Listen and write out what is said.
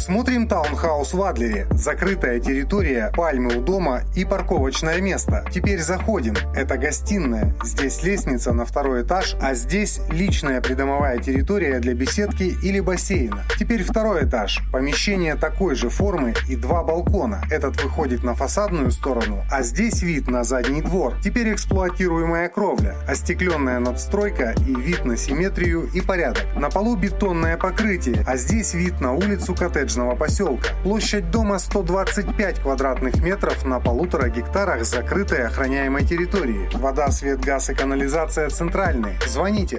Смотрим таунхаус в Адлере. Закрытая территория, пальмы у дома и парковочное место. Теперь заходим. Это гостиная. Здесь лестница на второй этаж, а здесь личная придомовая территория для беседки или бассейна. Теперь второй этаж. Помещение такой же формы и два балкона. Этот выходит на фасадную сторону, а здесь вид на задний двор. Теперь эксплуатируемая кровля, остекленная надстройка и вид на симметрию и порядок. На полу бетонное покрытие, а здесь вид на улицу коттеджного поселка. Площадь дома 125 квадратных метров на полутора гектарах закрытой охраняемой территории. Вода, свет, газ и канализация центральные. Звоните